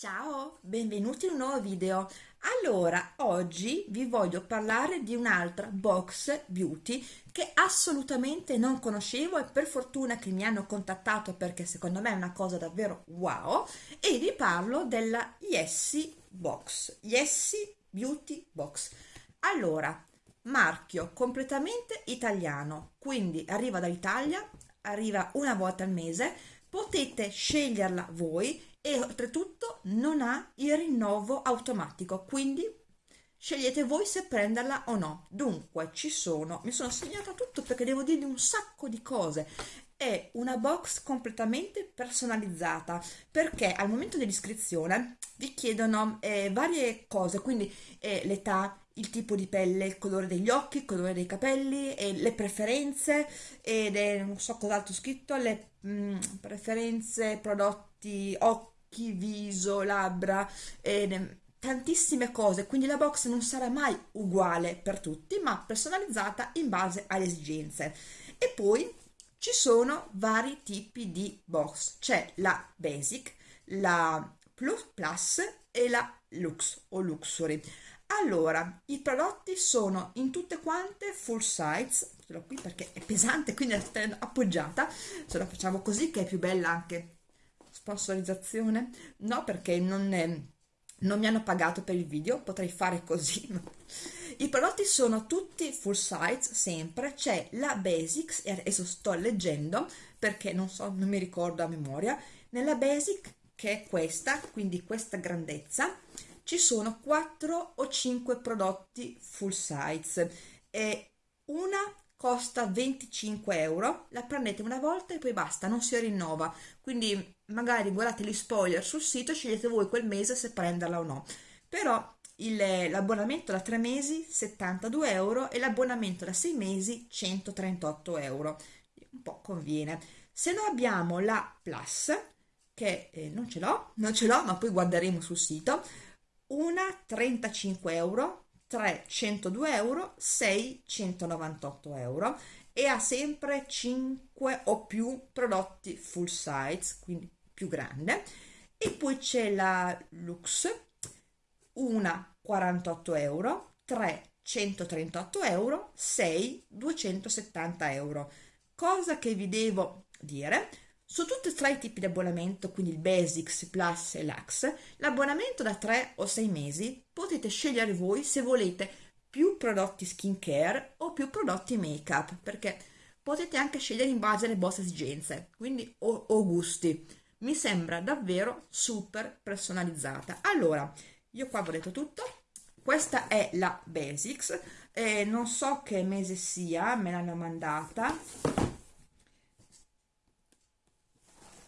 Ciao, benvenuti in un nuovo video. Allora, oggi vi voglio parlare di un'altra box beauty che assolutamente non conoscevo e per fortuna che mi hanno contattato perché secondo me è una cosa davvero wow e vi parlo della Yessi Box, Yessi Beauty Box. Allora, marchio completamente italiano, quindi arriva dall'Italia, arriva una volta al mese, potete sceglierla voi e oltretutto non ha il rinnovo automatico quindi scegliete voi se prenderla o no. Dunque ci sono mi sono segnata tutto perché devo dirvi un sacco di cose. È una box completamente personalizzata perché al momento dell'iscrizione vi chiedono eh, varie cose quindi eh, l'età il tipo di pelle, il colore degli occhi, il colore dei capelli, e le preferenze ed è non so cos'altro scritto, le mh, mm, preferenze, prodotti, occhi, viso, labbra, ed, tantissime cose, quindi la box non sarà mai uguale per tutti, ma personalizzata in base alle esigenze. E poi ci sono vari tipi di box, c'è la basic, la plus plus e la lux o luxury. Allora, i prodotti sono in tutte quante full size, ce l'ho qui perché è pesante, quindi è appoggiata, ce la facciamo così che è più bella anche sponsorizzazione, no perché non, è, non mi hanno pagato per il video, potrei fare così. I prodotti sono tutti full size, sempre, c'è la Basics, e adesso sto leggendo perché non so, non mi ricordo a memoria, nella Basic che è questa, quindi questa grandezza, ci sono 4 o 5 prodotti full size. E una costa 25 euro la prendete una volta e poi basta non si rinnova. Quindi magari guardate gli spoiler sul sito scegliete voi quel mese se prenderla o no. Però l'abbonamento da 3 mesi 72 euro e l'abbonamento da 6 mesi 138 euro. Un po' conviene. Se no abbiamo la plus che eh, non ce l'ho non ce l'ho ma poi guarderemo sul sito una 35 euro, 3 102 euro, 6 198 euro e ha sempre 5 o più prodotti full size, quindi più grande. E poi c'è la Lux, una 48 euro, 3 138 euro, 6 270 euro. Cosa che vi devo dire, su tutti e tre i tipi di abbonamento, quindi il Basics, Plus e Lux, l'abbonamento da 3 o 6 mesi potete scegliere voi se volete più prodotti skincare o più prodotti make-up, perché potete anche scegliere in base alle vostre esigenze, quindi o, o gusti. Mi sembra davvero super personalizzata. Allora, io qua ho detto tutto. Questa è la Basics, eh, non so che mese sia, me l'hanno mandata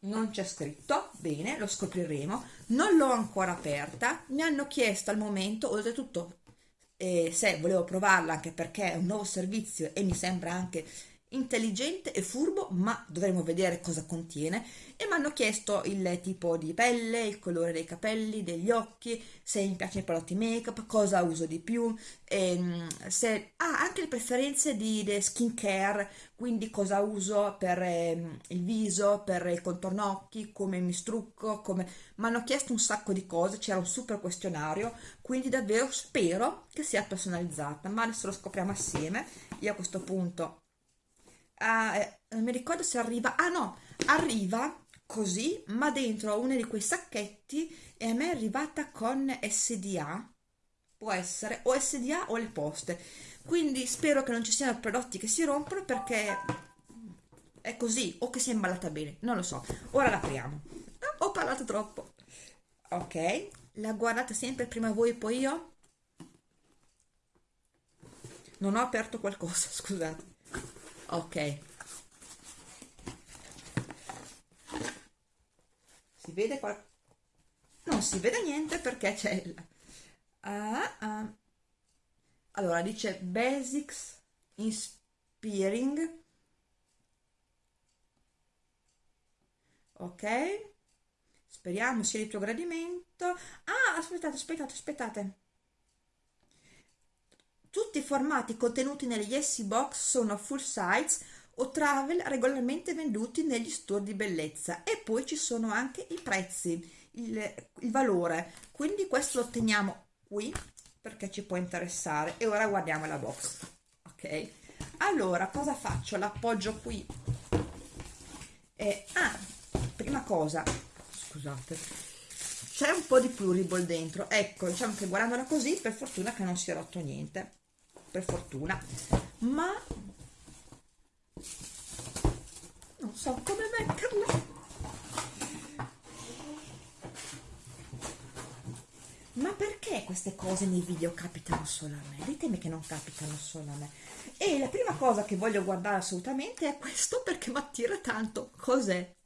non c'è scritto, bene, lo scopriremo, non l'ho ancora aperta, mi hanno chiesto al momento, oltretutto eh, se volevo provarla anche perché è un nuovo servizio e mi sembra anche intelligente e furbo, ma dovremo vedere cosa contiene e mi hanno chiesto il tipo di pelle, il colore dei capelli, degli occhi, se mi piacciono i prodotti make up, cosa uso di più, ehm, se ah, anche le preferenze di, skin care, quindi cosa uso per ehm, il viso, per il contorno occhi, come mi strucco, come... mi hanno chiesto un sacco di cose, c'era un super questionario, quindi davvero spero che sia personalizzata, ma adesso lo scopriamo assieme. Io a questo punto eh, non mi ricordo se arriva, ah no, arriva così, ma dentro uno di quei sacchetti e a me è arrivata con SDA, può essere, o SDA o le poste, quindi spero che non ci siano prodotti che si rompono perché è così, o che sia imballata bene, non lo so, ora l'apriamo, ah, ho parlato troppo, ok, la guardate sempre prima voi e poi io? Non ho aperto qualcosa, scusate ok. Si vede qua non si vede niente perché c'è il ah, ah. allora dice basics inspiring. Ok. Speriamo sia di tuo gradimento ah aspettate aspettate aspettate tutti i formati contenuti negli Essi Box sono full size o travel regolarmente venduti negli store di bellezza. E poi ci sono anche i prezzi. il, il valore. Quindi questo lo teniamo qui perché ci può interessare. E ora guardiamo la box. Ok? Allora cosa faccio? L'appoggio qui. E ah prima cosa. Scusate. C'è un po di pluriball dentro. Ecco diciamo che guardandola così per fortuna che non si è rotto niente per fortuna ma non so come metterla ma perché queste cose nei video capitano solo a me? Ditemi che non capitano solo a me. E la prima cosa che voglio guardare assolutamente è questo perché mi attira tanto. Cos'è?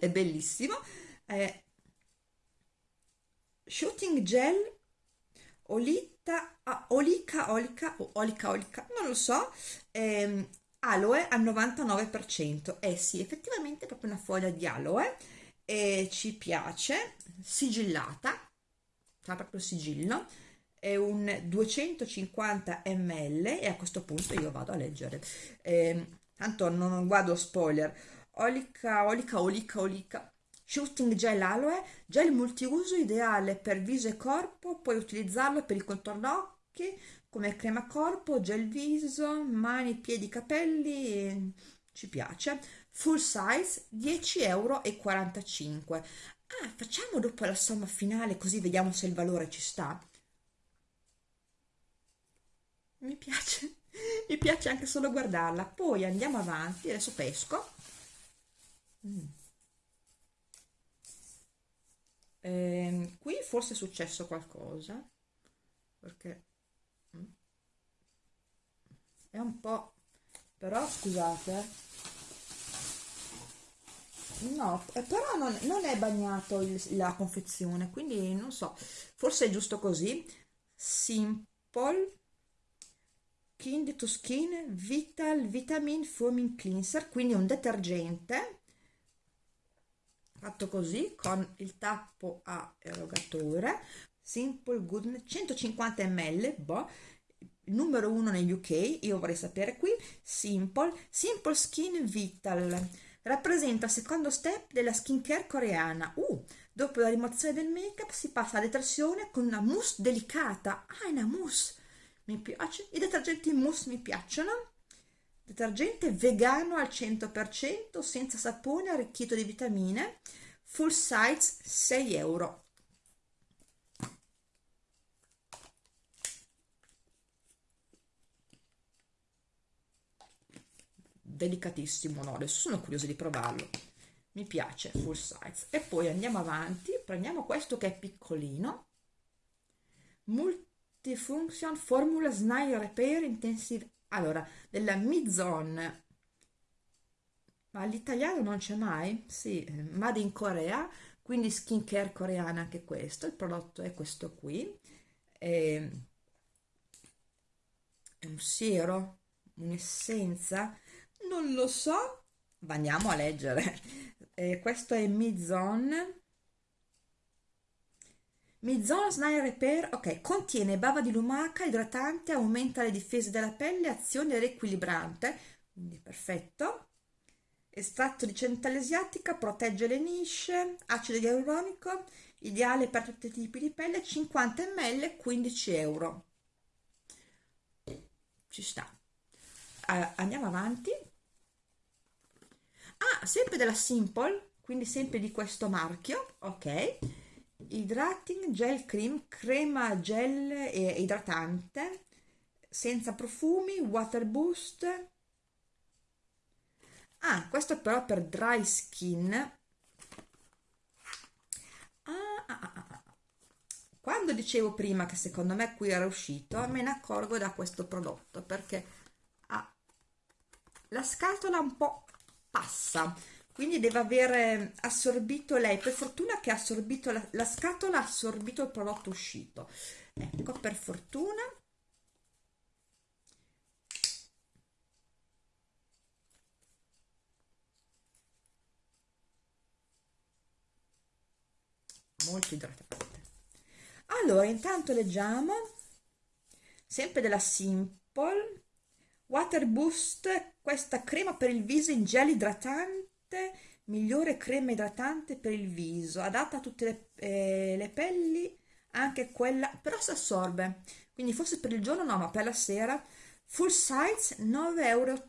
È bellissimo. È shooting gel olita, ah, olica, olica, o olica, olica, non lo so, ehm, aloe al 99%. Eh sì, effettivamente è proprio una foglia di aloe e ci piace, sigillata, fa proprio sigillo, è un 250 ml e a questo punto io vado a leggere. Eh, tanto non guardo spoiler. Olica, olica, olica, olica. Shooting gel aloe, gel multiuso ideale per viso e corpo, puoi utilizzarlo per il contorno occhi, come crema corpo, gel viso, mani, piedi, capelli, ci piace. Full size 10,45 euro. Ah, facciamo dopo la somma finale così vediamo se il valore ci sta. Mi piace, mi piace anche solo guardarla. Poi andiamo avanti, adesso pesco. Mm. Eh, qui forse è successo qualcosa, perché mm, è un po'... però scusate. No, eh, però non, non è bagnato il, la confezione, quindi non so, forse è giusto così. Simple Kind to Skin Vital Vitamin Foaming Cleanser, quindi un detergente fatto così con il tappo a erogatore Simple Goodness 150 ml, boh, numero uno negli UK, io vorrei sapere qui, Simple, Simple Skin Vital rappresenta il secondo step della skincare coreana. Uh, dopo la rimozione del make-up si passa alla detersione con una mousse delicata. Ah, è una mousse! Mi piace. I detergenti mousse mi piacciono. Detergente vegano al 100%, senza sapone, arricchito di vitamine. Full size 6 euro. delicatissimo no adesso sono curiosa di provarlo mi piace full size e poi andiamo avanti prendiamo questo che è piccolino multifunction formula snail repair intensive allora della Mizon ma l'italiano non c'è mai sì made in Corea quindi skincare coreana anche questo il prodotto è questo qui è, è un siero un'essenza non lo so. Ma andiamo a leggere. Eh, questo è Mizon. Mizon Snail Repair, ok, contiene bava di lumaca, idratante, aumenta le difese della pelle, azione riequilibrante, quindi perfetto. Estratto di centella asiatica, protegge le nisce, acido ialuronico, ideale per tutti i tipi di pelle, 50 ml, 15 euro. Ci sta. Uh, andiamo avanti ah sempre della Simple quindi sempre di questo marchio ok hydrating gel cream crema gel e idratante senza profumi water boost. Ah questo però per dry skin. Ah, ah, ah, ah. quando dicevo prima che secondo me qui era uscito me ne accorgo da questo prodotto perché ha la scatola un po' passa quindi deve aver assorbito lei per fortuna che ha assorbito la, la scatola ha assorbito il prodotto uscito. Ecco per fortuna. Molto idratante. Allora intanto leggiamo. Sempre della Simple. Water Boost, questa crema per il viso in gel idratante migliore crema idratante per il viso, adatta a tutte le, eh, le pelli, anche quella, però si assorbe, quindi forse per il giorno no, ma per la sera, full size 9,80 euro,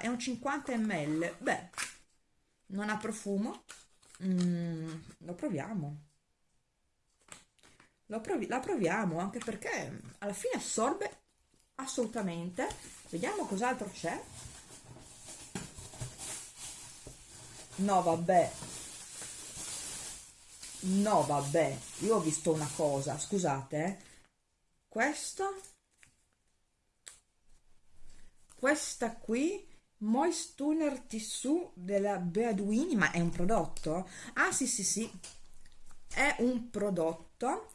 è un 50 ml, beh, non ha profumo, mm, lo proviamo, lo provi la proviamo, anche perché alla fine assorbe assolutamente, vediamo cos'altro c'è, no vabbè. No vabbè. Io ho visto una cosa scusate eh. questo. Questa qui Moist Tuner Tissue della Beaduini ma è un prodotto? ah sì sì sì. È un prodotto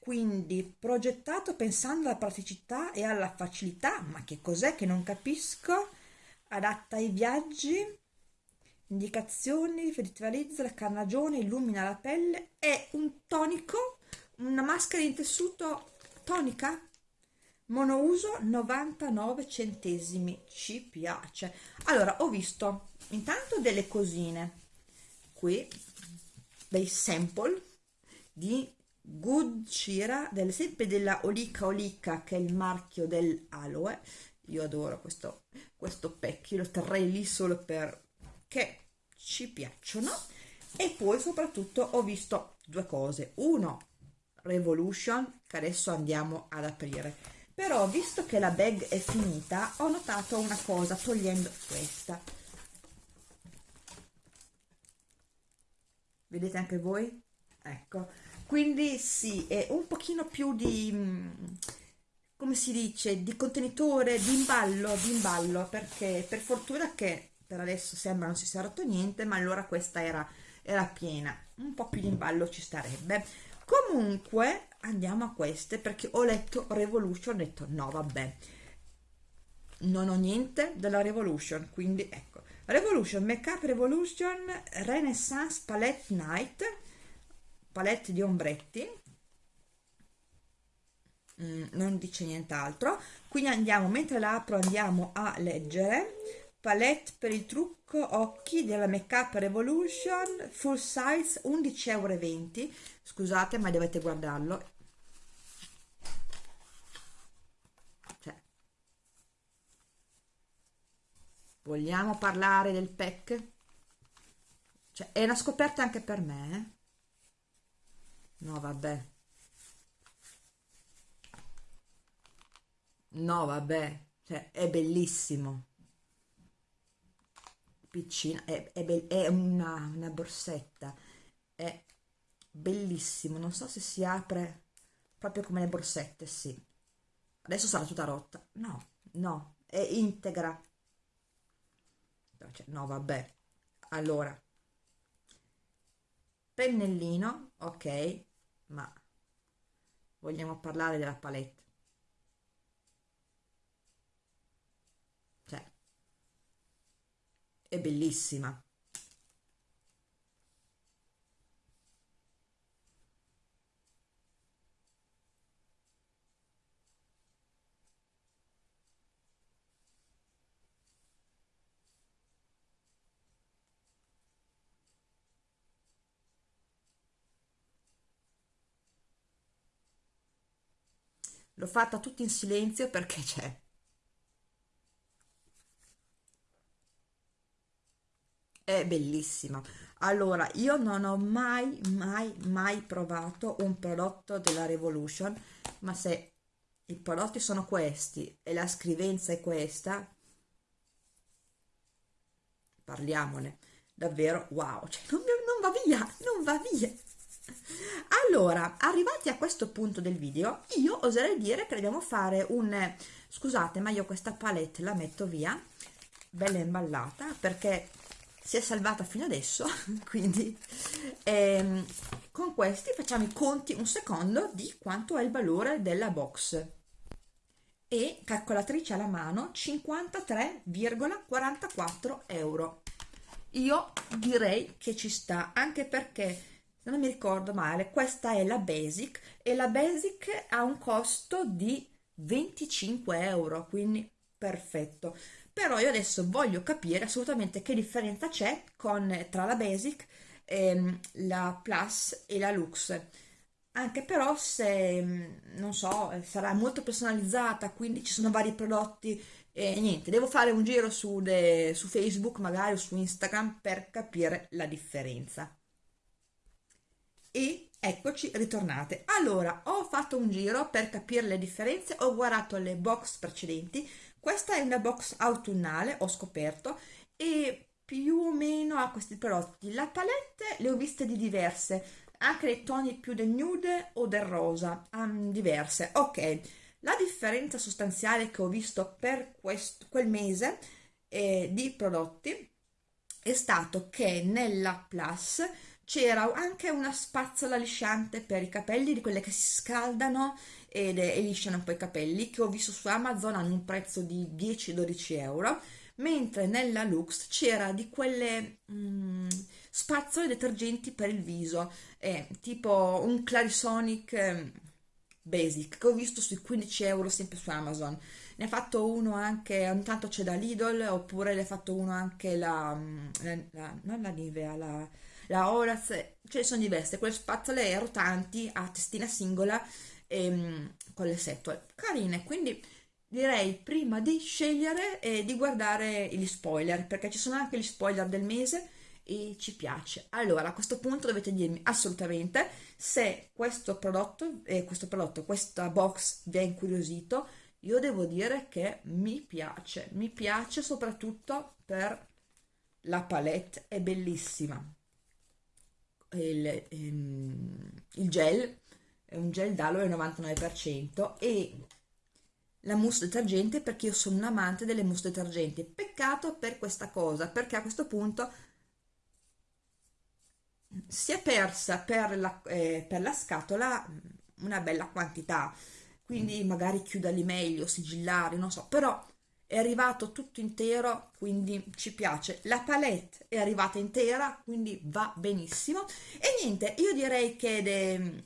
quindi progettato pensando alla praticità e alla facilità ma che cos'è che non capisco? Adatta ai viaggi indicazioni, rivitalizza la carnagione, illumina la pelle, è un tonico, una maschera in tessuto tonica, monouso 99 centesimi, ci piace. Allora, ho visto intanto delle cosine, qui dei sample di Good Cira, del, sempre della Olica Olica, che è il marchio del aloe, io adoro questo, questo pecchio, lo terrei lì solo per che ci piacciono. E poi soprattutto ho visto due cose. Uno Revolution che adesso andiamo ad aprire. Però visto che la bag è finita ho notato una cosa togliendo questa. Vedete anche voi? Ecco. Quindi sì è un pochino più di mm, come si dice di contenitore di imballo di imballo perché per fortuna che per adesso sembra non si sia rotto niente ma allora questa era, era piena. Un po' più di imballo ci starebbe. Comunque andiamo a queste perché ho letto Revolution ho detto no vabbè. Non ho niente della Revolution quindi ecco. Revolution Makeup Revolution Renaissance Palette Night palette di ombretti. Mm, non dice nient'altro. Quindi andiamo mentre la apro andiamo a leggere palette per il trucco occhi della Makeup Revolution full size 11,20 euro scusate ma dovete guardarlo. Cioè, vogliamo parlare del pack? Cioè, è una scoperta anche per me eh? no vabbè. No vabbè. Cioè, è bellissimo piccina, è, è, è una, una borsetta, è bellissimo, non so se si apre proprio come le borsette, sì. Adesso sarà tutta rotta. No, no, è integra. Cioè, no, vabbè. Allora, pennellino, ok, ma vogliamo parlare della palette. È bellissima. L'ho fatta tutto in silenzio perché c'è è bellissima. Allora io non ho mai mai mai provato un prodotto della Revolution ma se i prodotti sono questi e la scrivenza è questa parliamone. Davvero wow cioè, non, non va via non va via. Allora arrivati a questo punto del video io oserei dire che dobbiamo fare un scusate ma io questa palette la metto via bella imballata perché si è salvata fino adesso quindi ehm, con questi facciamo i conti un secondo di quanto è il valore della box. E calcolatrice alla mano 53,44 euro. Io direi che ci sta anche perché se non mi ricordo male questa è la basic e la basic ha un costo di 25 euro quindi perfetto però io adesso voglio capire assolutamente che differenza c'è con, tra la Basic, ehm, la Plus e la Lux anche però se, non so, sarà molto personalizzata, quindi ci sono vari prodotti e niente, devo fare un giro su, de, su Facebook magari o su Instagram per capire la differenza. E eccoci ritornate. Allora, ho fatto un giro per capire le differenze, ho guardato le box precedenti, questa è una box autunnale, ho scoperto, e più o meno ha questi prodotti. La palette le ho viste di diverse, anche nei toni più del nude o del rosa, um, diverse. Ok, la differenza sostanziale che ho visto per questo, quel mese eh, di prodotti è stato che nella Plus c'era anche una spazzola lisciante per i capelli, di quelle che si scaldano ed, e lisciano un po' i capelli, che ho visto su Amazon hanno un prezzo di 10-12 euro, mentre nella Lux c'era di quelle mm, spazzole detergenti per il viso, eh, tipo un Clarisonic eh, Basic, che ho visto sui 15 euro sempre su Amazon. Ne ha fatto uno anche, ogni tanto c'è da Lidl, oppure ne ha fatto uno anche la, mm, la, la non la Nivea, la la Horace, ce ne sono diverse, quelle spazzole rotanti a testina singola ehm, con le setole, carine, quindi direi prima di scegliere eh, di guardare gli spoiler, perché ci sono anche gli spoiler del mese e ci piace. Allora, a questo punto dovete dirmi assolutamente se questo prodotto, eh, questo prodotto, questa box vi ha incuriosito, io devo dire che mi piace, mi piace soprattutto per la palette, è bellissima il, ehm, il gel, è un gel d'aloe al 99% e la mousse detergente perché io sono un amante delle mousse detergenti. Peccato per questa cosa, perché a questo punto si è persa per la, eh, per la scatola una bella quantità, quindi magari chiuderli meglio, sigillare, non so, però è arrivato tutto intero, quindi ci piace. La palette è arrivata intera, quindi va benissimo. E niente, io direi che de...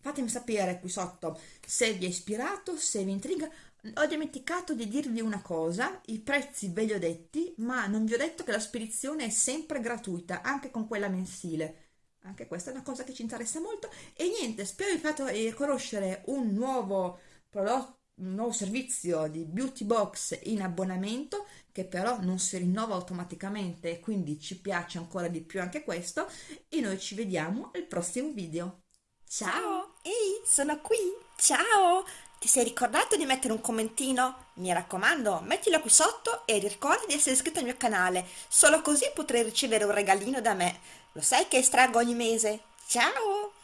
fatemi sapere qui sotto se vi è ispirato, se vi intriga. Ho dimenticato di dirvi una cosa, i prezzi ve li ho detti, ma non vi ho detto che la spedizione è sempre gratuita, anche con quella mensile. Anche questa è una cosa che ci interessa molto. E niente, spero vi fatto eh, conoscere un nuovo prodotto un nuovo servizio di beauty box in abbonamento che però non si rinnova automaticamente e quindi ci piace ancora di più anche questo e noi ci vediamo al prossimo video. Ciao! Ehi, sono qui! Ciao! Ti sei ricordato di mettere un commentino? Mi raccomando, mettilo qui sotto e ricorda di essere iscritto al mio canale, solo così potrai ricevere un regalino da me. Lo sai che estraggo ogni mese? Ciao!